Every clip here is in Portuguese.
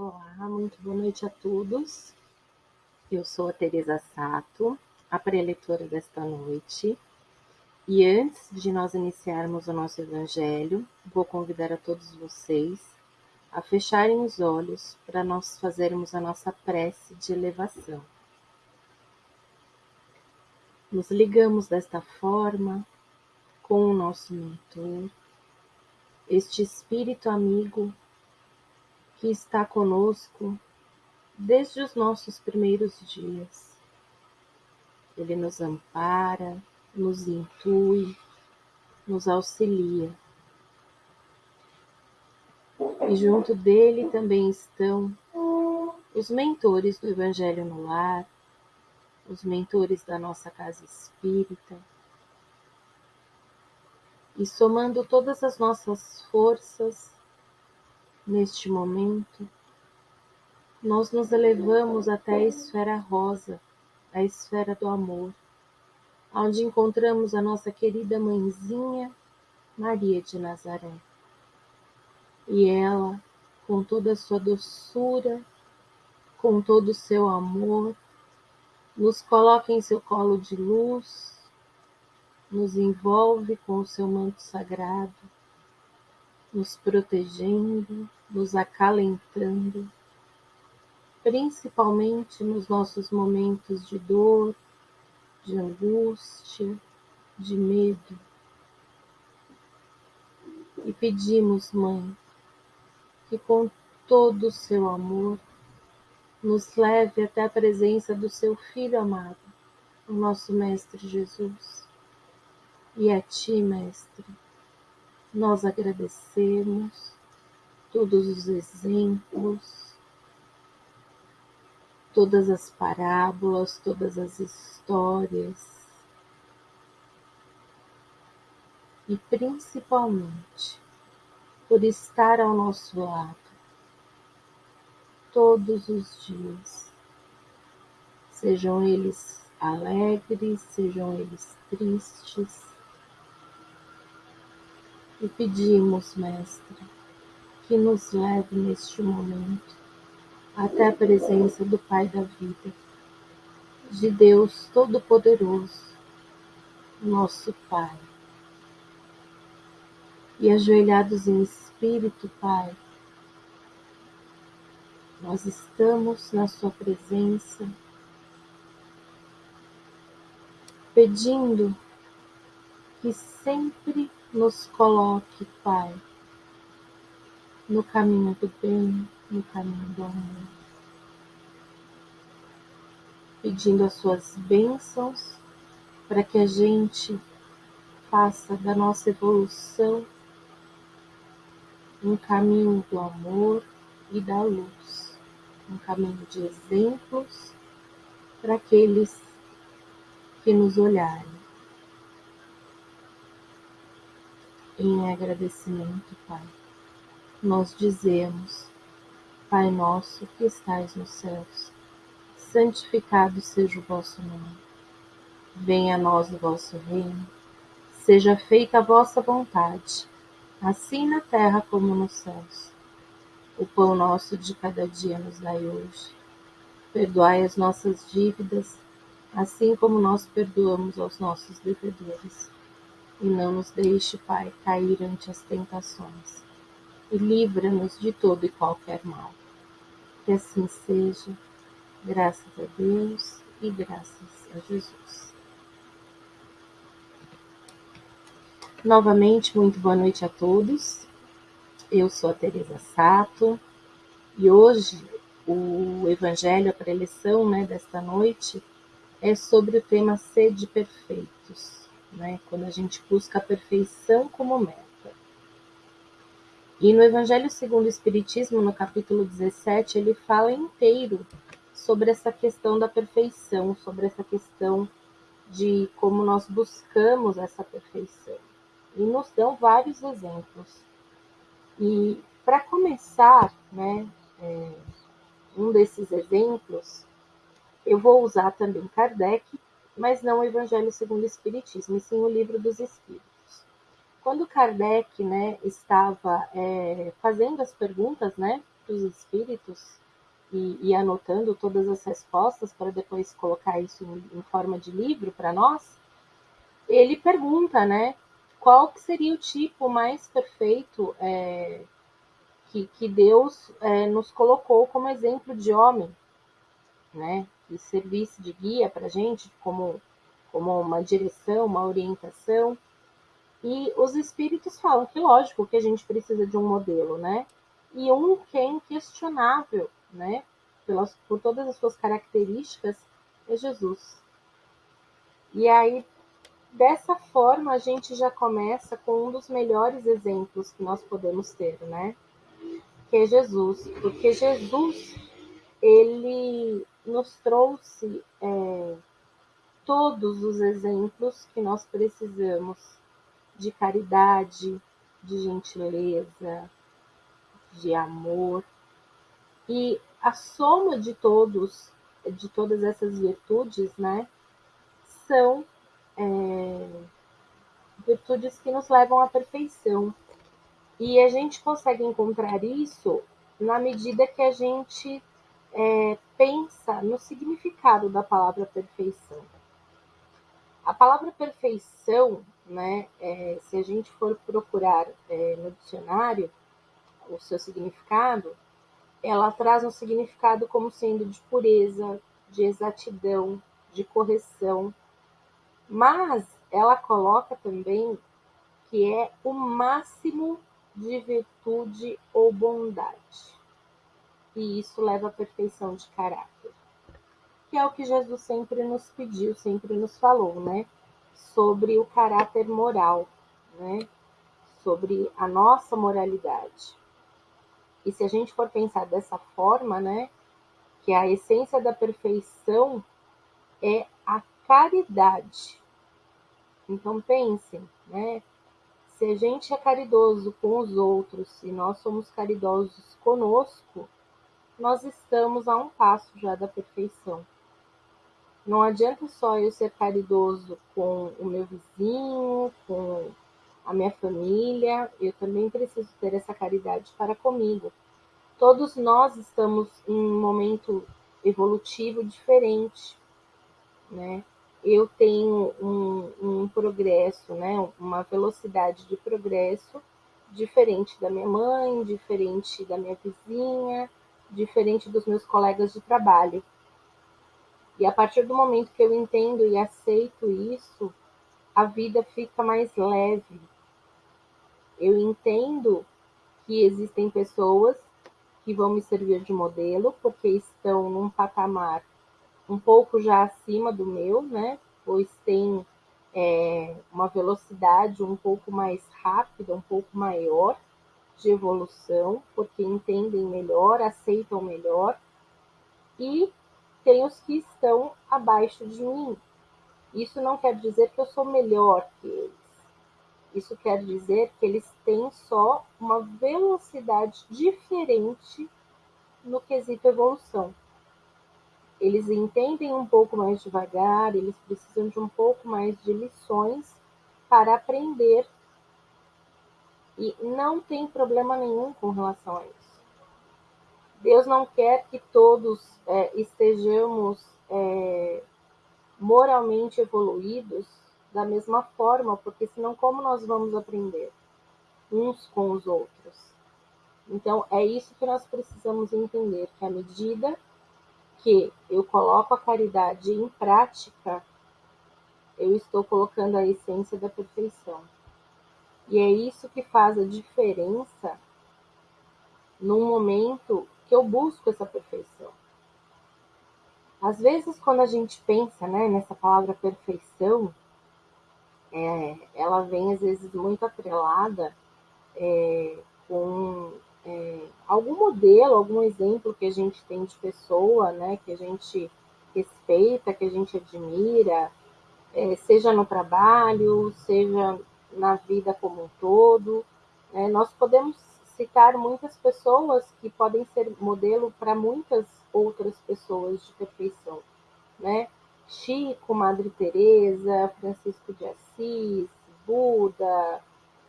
Olá, muito boa noite a todos. Eu sou a Teresa Sato, a preletora desta noite. E antes de nós iniciarmos o nosso evangelho, vou convidar a todos vocês a fecharem os olhos para nós fazermos a nossa prece de elevação. Nos ligamos desta forma com o nosso mentor, este espírito amigo que está conosco desde os nossos primeiros dias. Ele nos ampara, nos intui, nos auxilia. E junto dele também estão os mentores do Evangelho no Lar, os mentores da nossa casa espírita. E somando todas as nossas forças neste momento, nós nos elevamos até a esfera rosa, a esfera do amor, onde encontramos a nossa querida mãezinha Maria de Nazaré. E ela, com toda a sua doçura, com todo o seu amor, nos coloca em seu colo de luz, nos envolve com o seu manto sagrado, nos protegendo, nos acalentando, principalmente nos nossos momentos de dor, de angústia, de medo. E pedimos, Mãe, que com todo o seu amor nos leve até a presença do seu Filho amado, o nosso Mestre Jesus. E a Ti, Mestre, nós agradecemos todos os exemplos, todas as parábolas, todas as histórias e principalmente por estar ao nosso lado todos os dias, sejam eles alegres, sejam eles tristes. E pedimos, Mestre, que nos leve neste momento até a presença do Pai da vida, de Deus Todo-Poderoso, nosso Pai. E ajoelhados em espírito, Pai, nós estamos na Sua presença, pedindo que sempre nos coloque, Pai, no caminho do bem, no caminho do amor. Pedindo as suas bênçãos para que a gente faça da nossa evolução um caminho do amor e da luz, um caminho de exemplos para aqueles que nos olharem. Em agradecimento, Pai nós dizemos: Pai nosso que estais nos céus, santificado seja o vosso nome. Venha a nós o vosso reino. Seja feita a vossa vontade, assim na terra como nos céus. O pão nosso de cada dia nos dai hoje. Perdoai as nossas dívidas, assim como nós perdoamos aos nossos devedores. E não nos deixe, Pai, cair ante as tentações e livra-nos de todo e qualquer mal. Que assim seja, graças a Deus e graças a Jesus. Novamente, muito boa noite a todos. Eu sou a Teresa Sato e hoje o Evangelho, a preleção né, desta noite, é sobre o tema Sede Perfeitos, né, quando a gente busca a perfeição como meta. E no Evangelho segundo o Espiritismo, no capítulo 17, ele fala inteiro sobre essa questão da perfeição, sobre essa questão de como nós buscamos essa perfeição. E nos dão vários exemplos. E para começar, né, é, um desses exemplos, eu vou usar também Kardec, mas não o Evangelho segundo o Espiritismo, e sim o Livro dos Espíritos. Quando Kardec né, estava é, fazendo as perguntas né, para os espíritos e, e, anotando todas as respostas para depois colocar isso em, em forma de livro para nós, ele pergunta, né, qual que seria o tipo mais perfeito é, que, que, Deus é, nos colocou como exemplo de homem, né, que servisse de guia para a gente, como, como uma direção, uma orientação. E os espíritos falam que, lógico, que a gente precisa de um modelo, né? E um que é inquestionável, né? Pelas, por todas as suas características, é Jesus. E aí, dessa forma, a gente já começa com um dos melhores exemplos que nós podemos ter, né? Que é Jesus. Porque Jesus, ele nos trouxe é, todos os exemplos que nós precisamos de caridade, de gentileza, de amor. E a soma de todos, de todas essas virtudes, né, são é, virtudes que nos levam à perfeição. E a gente consegue encontrar isso na medida que a gente é, pensa no significado da palavra perfeição. A palavra perfeição, né, é, se a gente for procurar é, no dicionário o seu significado, ela traz um significado como sendo de pureza, de exatidão, de correção, mas ela coloca também que é o máximo de virtude ou bondade. E isso leva à perfeição de caráter que é o que Jesus sempre nos pediu, sempre nos falou, né? Sobre o caráter moral, né? Sobre a nossa moralidade. E se a gente for pensar dessa forma, né? Que a essência da perfeição é a caridade. Então pensem, né? Se a gente é caridoso com os outros e nós somos caridosos conosco, nós estamos a um passo já da perfeição. Não adianta só eu ser caridoso com o meu vizinho, com a minha família, eu também preciso ter essa caridade para comigo. Todos nós estamos em um momento evolutivo diferente, né? Eu tenho um, um progresso, né? Uma velocidade de progresso diferente da minha mãe, diferente da minha vizinha, diferente dos meus colegas de trabalho. E a partir do momento que eu entendo e aceito isso, a vida fica mais leve. Eu entendo que existem pessoas que vão me servir de modelo, porque estão num patamar um pouco já acima do meu, né? Pois tem é, uma velocidade um pouco mais rápida, um pouco maior de evolução, porque entendem melhor, aceitam melhor. E tem os que estão abaixo de mim. Isso não quer dizer que eu sou melhor que eles. Isso quer dizer que eles têm só uma velocidade diferente no quesito evolução. Eles entendem um pouco mais devagar, eles precisam de um pouco mais de lições para aprender. E não tem problema nenhum com relação a isso. Deus não quer que todos é, estejamos é, moralmente evoluídos da mesma forma, porque senão como nós vamos aprender uns com os outros? Então é isso que nós precisamos entender, que à medida que eu coloco a caridade em prática, eu estou colocando a essência da perfeição. E é isso que faz a diferença num momento que eu busco essa perfeição. Às vezes, quando a gente pensa né, nessa palavra perfeição, é, ela vem às vezes muito atrelada é, com é, algum modelo, algum exemplo que a gente tem de pessoa, né, que a gente respeita, que a gente admira, é, seja no trabalho, seja na vida como um todo. Né, nós podemos citar muitas pessoas que podem ser modelo para muitas outras pessoas de perfeição, né? Chico, Madre Teresa, Francisco de Assis, Buda,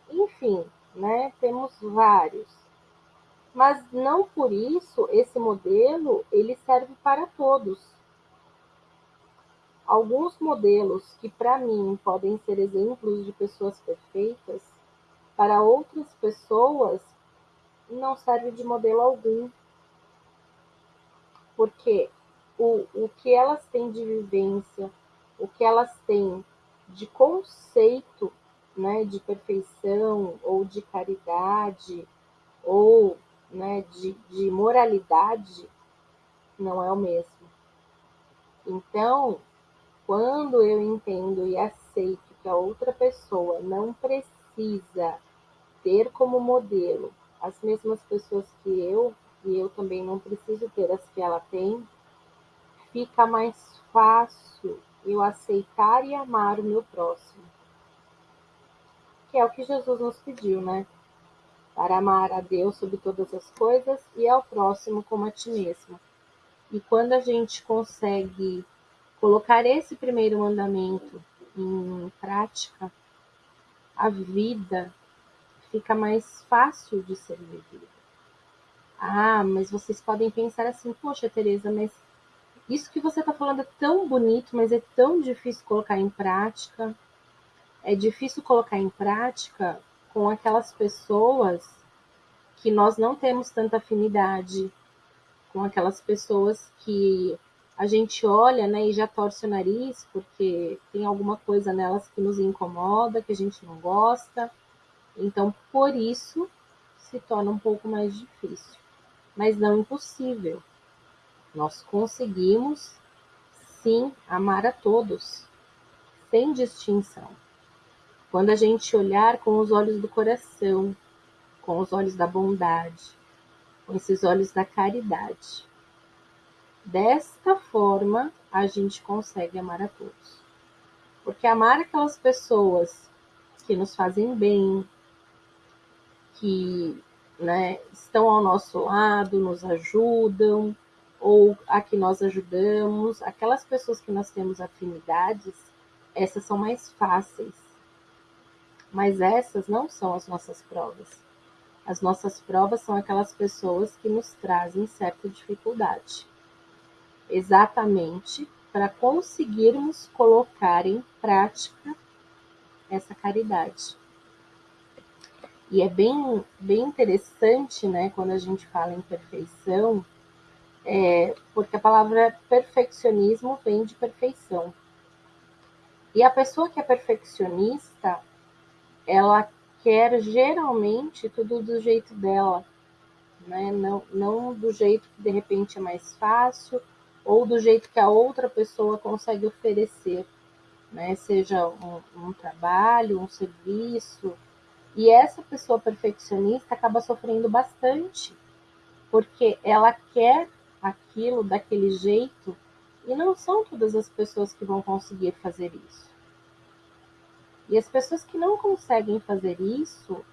enfim, né? Temos vários. Mas não por isso esse modelo ele serve para todos. Alguns modelos que para mim podem ser exemplos de pessoas perfeitas, para outras pessoas não serve de modelo algum. Porque o, o que elas têm de vivência, o que elas têm de conceito né, de perfeição ou de caridade ou né, de, de moralidade não é o mesmo. Então, quando eu entendo e aceito que a outra pessoa não precisa ter como modelo as mesmas pessoas que eu, e eu também não preciso ter as que ela tem, fica mais fácil eu aceitar e amar o meu próximo. Que é o que Jesus nos pediu, né? Para amar a Deus sobre todas as coisas e ao próximo como a ti mesmo. E quando a gente consegue colocar esse primeiro mandamento em prática, a vida fica mais fácil de ser vivida. Ah, mas vocês podem pensar assim, poxa, Tereza, mas isso que você está falando é tão bonito, mas é tão difícil colocar em prática. É difícil colocar em prática com aquelas pessoas que nós não temos tanta afinidade, com aquelas pessoas que a gente olha né, e já torce o nariz porque tem alguma coisa nelas que nos incomoda, que a gente não gosta. Então, por isso, se torna um pouco mais difícil, mas não impossível. Nós conseguimos, sim, amar a todos, sem distinção. Quando a gente olhar com os olhos do coração, com os olhos da bondade, com esses olhos da caridade. Desta forma, a gente consegue amar a todos. Porque amar aquelas pessoas que nos fazem bem, que né, estão ao nosso lado, nos ajudam, ou a que nós ajudamos, aquelas pessoas que nós temos afinidades, essas são mais fáceis. Mas essas não são as nossas provas. As nossas provas são aquelas pessoas que nos trazem certa dificuldade. Exatamente para conseguirmos colocar em prática essa caridade. E é bem, bem interessante, né, quando a gente fala em perfeição, é, porque a palavra perfeccionismo vem de perfeição. E a pessoa que é perfeccionista, ela quer geralmente tudo do jeito dela, né? não, não do jeito que de repente é mais fácil ou do jeito que a outra pessoa consegue oferecer, né? seja um, um trabalho, um serviço. E essa pessoa perfeccionista acaba sofrendo bastante, porque ela quer aquilo daquele jeito e não são todas as pessoas que vão conseguir fazer isso. E as pessoas que não conseguem fazer isso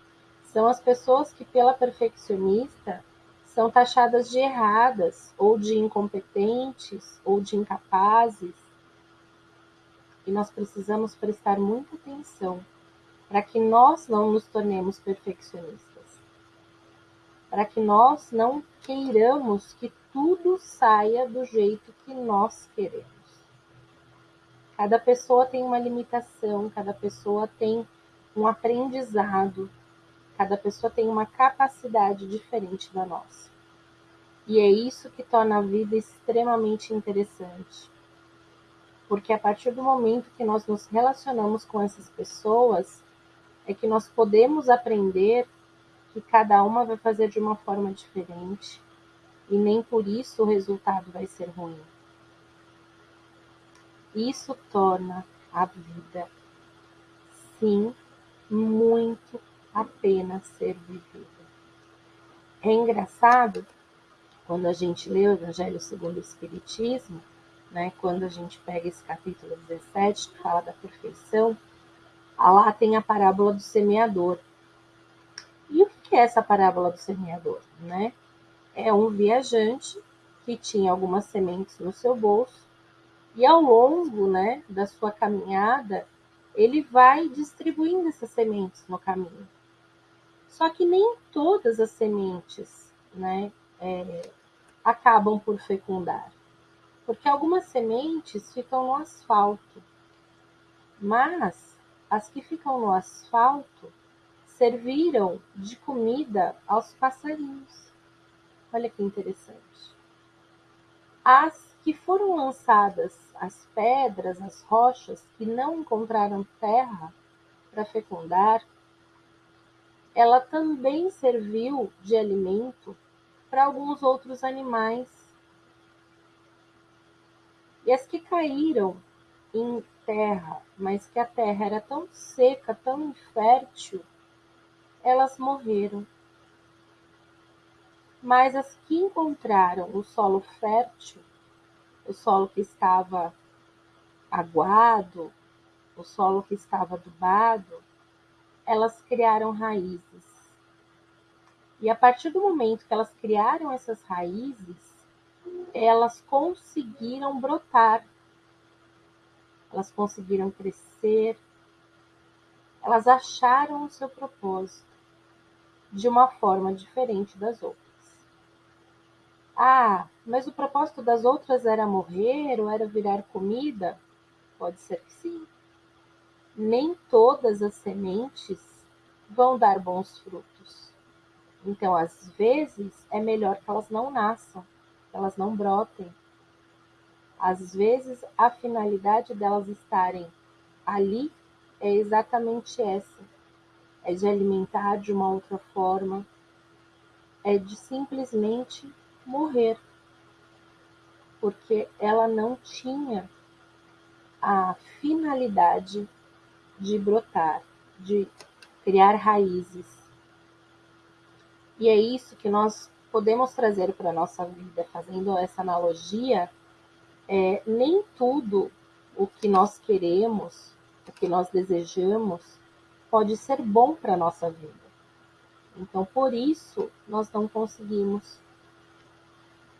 são as pessoas que, pela perfeccionista, são taxadas de erradas, ou de incompetentes, ou de incapazes. E nós precisamos prestar muita atenção para que nós não nos tornemos perfeccionistas. Para que nós não queiramos que tudo saia do jeito que nós queremos. Cada pessoa tem uma limitação, cada pessoa tem um aprendizado, cada pessoa tem uma capacidade diferente da nossa. E é isso que torna a vida extremamente interessante. Porque a partir do momento que nós nos relacionamos com essas pessoas, é que nós podemos aprender que cada uma vai fazer de uma forma diferente, e nem por isso o resultado vai ser ruim. Isso torna a vida, sim, muito a pena ser vivida. É engraçado quando a gente lê o Evangelho segundo o Espiritismo, né, quando a gente pega esse capítulo 17 que fala da perfeição, lá tem a parábola do semeador. E o que é essa parábola do semeador? Né? é um viajante que tinha algumas sementes no seu bolso e ao longo né, da sua caminhada ele vai distribuindo essas sementes no caminho. Só que nem todas as sementes né, é, acabam por fecundar. Porque algumas sementes ficam no asfalto, mas as que ficam no asfalto serviram de comida aos passarinhos. Olha que interessante. As que foram lançadas, as pedras, as rochas, que não encontraram terra para fecundar, ela também serviu de alimento para alguns outros animais. E as que caíram em terra, mas que a terra era tão seca, tão infértil, elas morreram. Mas as que encontraram o solo fértil, o solo que estava aguado, o solo que estava adubado, elas criaram raízes. E a partir do momento que elas criaram essas raízes, elas conseguiram brotar, elas conseguiram crescer, elas acharam o seu propósito de uma forma diferente das outras. Ah, mas o propósito das outras era morrer ou era virar comida? Pode ser que sim nem todas as sementes vão dar bons frutos. Então, às vezes, é melhor que elas não nasçam, que elas não brotem. Às vezes, a finalidade delas estarem ali é exatamente essa: é de alimentar de uma outra forma, é de simplesmente morrer, porque ela não tinha a finalidade de brotar, de criar raízes. E é isso que nós podemos trazer para a nossa vida, fazendo essa analogia. É, nem tudo o que nós queremos, o que nós desejamos, pode ser bom para a nossa vida. Então, por isso, nós não conseguimos.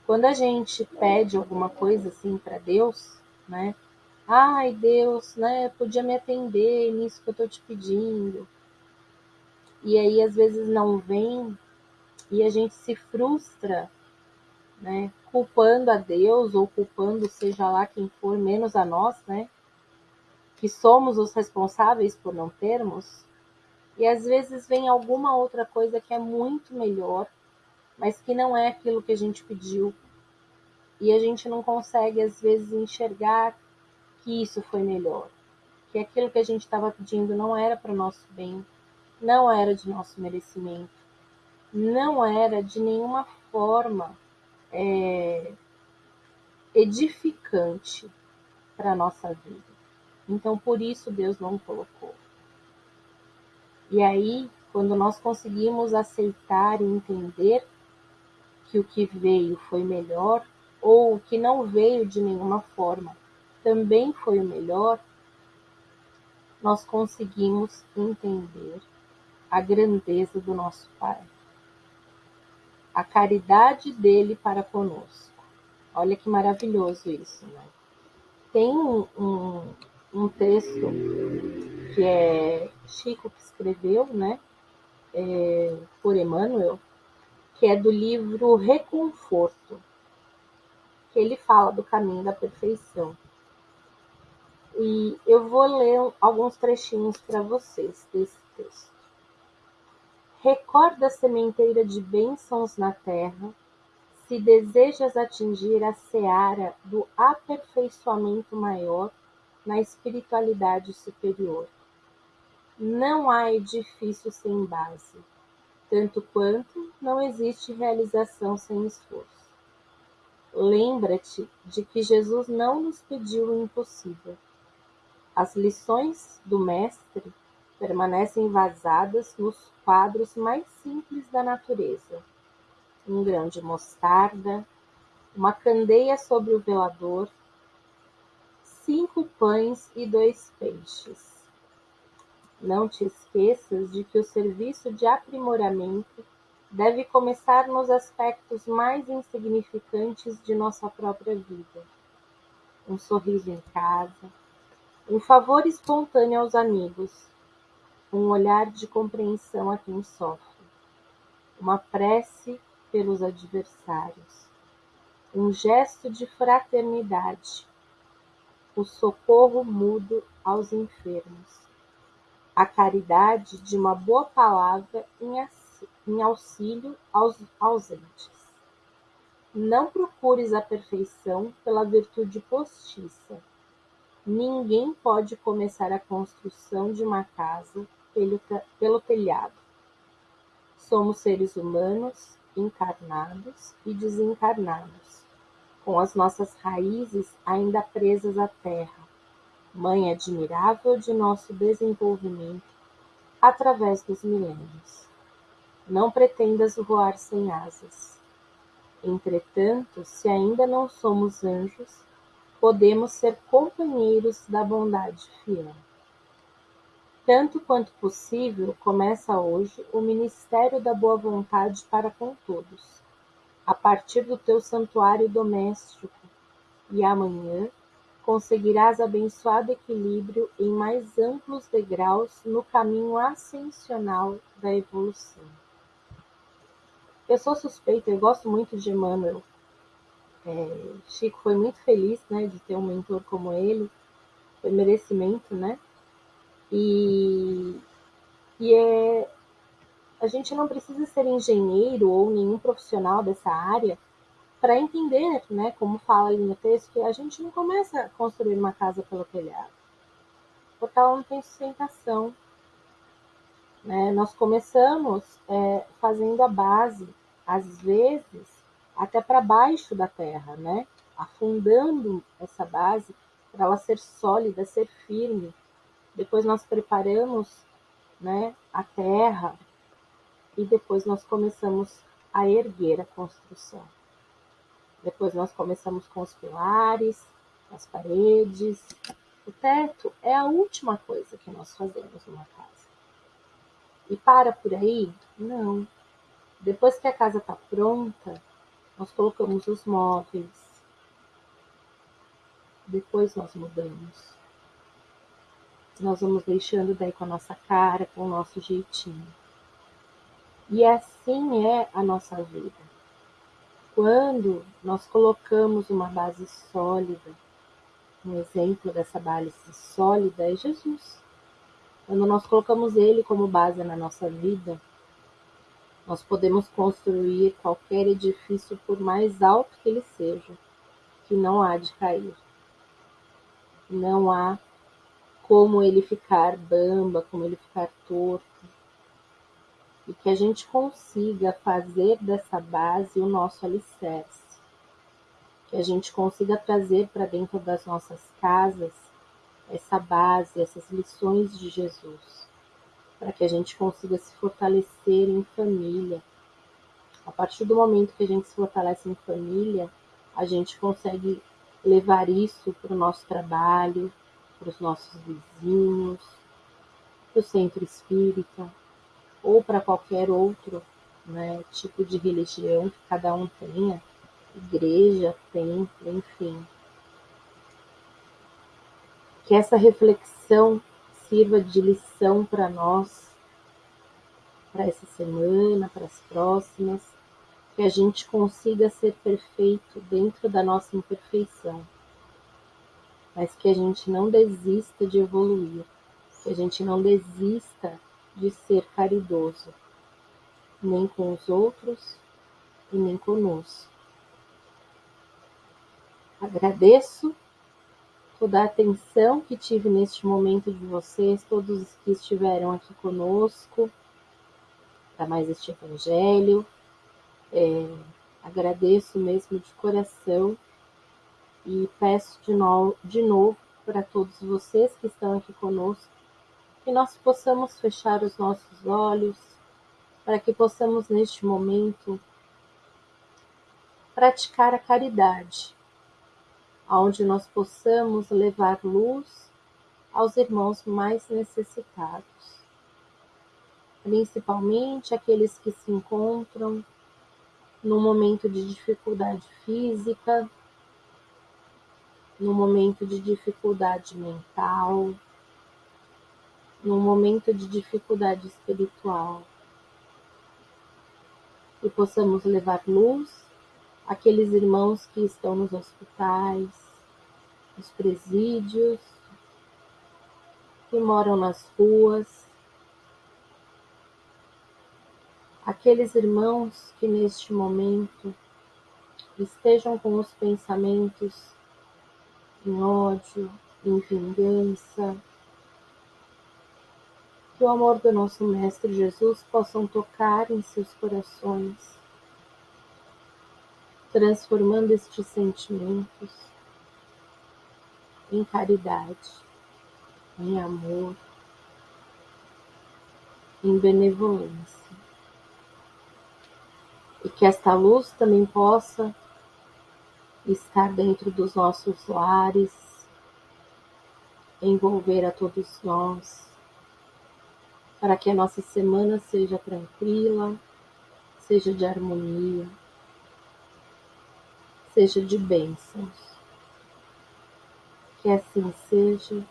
Quando a gente pede alguma coisa assim para Deus, né? Ai, Deus, né? Podia me atender nisso que eu estou te pedindo. E aí, às vezes, não vem e a gente se frustra, né? Culpando a Deus ou culpando, seja lá quem for, menos a nós, né? Que somos os responsáveis por não termos. E às vezes vem alguma outra coisa que é muito melhor, mas que não é aquilo que a gente pediu. E a gente não consegue, às vezes, enxergar que isso foi melhor, que aquilo que a gente estava pedindo não era para o nosso bem, não era de nosso merecimento, não era de nenhuma forma é, edificante para a nossa vida. Então, por isso Deus não colocou. E aí, quando nós conseguimos aceitar e entender que o que veio foi melhor, ou o que não veio de nenhuma forma também foi o melhor, nós conseguimos entender a grandeza do nosso Pai, a caridade dele para conosco. Olha que maravilhoso isso, né? Tem um, um, um texto que é Chico que escreveu, né? É, por Emmanuel, que é do livro Reconforto, que ele fala do caminho da perfeição. E eu vou ler alguns trechinhos para vocês desse texto. Recorda a sementeira de bênçãos na terra, se desejas atingir a seara do aperfeiçoamento maior na espiritualidade superior. Não há edifício sem base, tanto quanto não existe realização sem esforço. Lembra-te de que Jesus não nos pediu o impossível as lições do mestre permanecem vazadas nos quadros mais simples da natureza: um grão de mostarda, uma candeia sobre o velador, cinco pães e dois peixes. Não te esqueças de que o serviço de aprimoramento deve começar nos aspectos mais insignificantes de nossa própria vida. Um sorriso em casa, um favor espontâneo aos amigos, um olhar de compreensão a quem sofre, uma prece pelos adversários, um gesto de fraternidade, o socorro mudo aos enfermos, a caridade de uma boa palavra em auxílio aos ausentes. Não procures a perfeição pela virtude postiça. Ninguém pode começar a construção de uma casa pelo, telhado. Somos seres humanos, encarnados e desencarnados, com as nossas raízes ainda presas à terra, mãe admirável de nosso desenvolvimento através dos milênios. Não pretendas voar sem asas Entretanto, se ainda não somos anjos, podemos ser companheiros da bondade fiel. Tanto quanto possível, começa hoje o ministério da boa vontade para com todos, a partir do teu santuário doméstico, e amanhã conseguirás abençoado equilíbrio em mais amplos degraus no caminho ascensional da evolução. Eu sou suspeita, eu gosto muito de Emmanuel. É, Chico foi muito feliz, né, de ter um mentor como ele. Foi merecimento, né? E, e é, a gente não precisa ser engenheiro ou nenhum profissional dessa área para entender, né, como fala ali no texto, que a gente não começa a construir uma casa pelo telhado, porque ela não tem sustentação. Né? Nós começamos é, fazendo a base, às vezes até para baixo da terra, né? afundando essa base para ela ser sólida, ser firme. Depois nós preparamos né, a terra e depois nós começamos a erguer a construção. Depois nós começamos com os pilares, as paredes. O teto é a última coisa que nós fazemos numa casa. E para por aí? Não. Depois que a casa está pronta, nós colocamos os móveis. Depois nós mudamos. Nós vamos deixando daí com a nossa cara, com o nosso jeitinho. E assim é a nossa vida. Quando nós colocamos uma base sólida, um exemplo dessa base sólida é Jesus. Quando nós colocamos Ele como base na nossa vida, nós podemos construir qualquer edifício, por mais alto que ele seja, que não há de cair. Não há como ele ficar bamba, como ele ficar torto. E que a gente consiga fazer dessa base o nosso alicerce. Que a gente consiga trazer para dentro das nossas casas essa base, essas lições de Jesus para que a gente consiga se fortalecer em família. A partir do momento que a gente se fortalece em família, a gente consegue levar isso para o nosso trabalho, para os nossos vizinhos, para o centro espírita ou para qualquer outro né, tipo de religião que cada um tenha, igreja, templo, enfim. Que essa reflexão sirva de lição para nós, para essa semana, para as próximas, que a gente consiga ser perfeito dentro da nossa imperfeição, mas que a gente não desista de evoluir, que a gente não desista de ser caridoso, nem com os outros e nem conosco. Agradeço toda a atenção que tive neste momento de vocês, todos os que estiveram aqui conosco, para mais este Evangelho. É, agradeço mesmo de coração e peço de, no, de novo para todos vocês que estão aqui conosco que nós possamos fechar os nossos olhos, para que possamos neste momento praticar a caridade onde nós possamos levar luz aos irmãos mais necessitados, principalmente aqueles que se encontram no momento de dificuldade física, no momento de dificuldade mental, no momento de dificuldade espiritual. e possamos levar luz àqueles irmãos que estão nos hospitais, nos presídios, que moram nas ruas, aqueles irmãos que neste momento estejam com os pensamentos em ódio, em vingança, que o amor do nosso Mestre Jesus possam tocar em seus corações, transformando estes sentimentos em caridade, em amor, em benevolência. E que esta luz também possa estar dentro dos nossos lares, envolver a todos nós, para que a nossa semana seja tranquila, seja de harmonia, seja de bênçãos. Que assim seja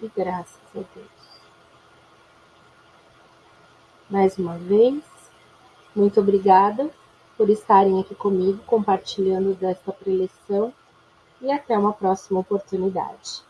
e graças a Deus. Mais uma vez, muito obrigada por estarem aqui comigo compartilhando desta preleção e até uma próxima oportunidade.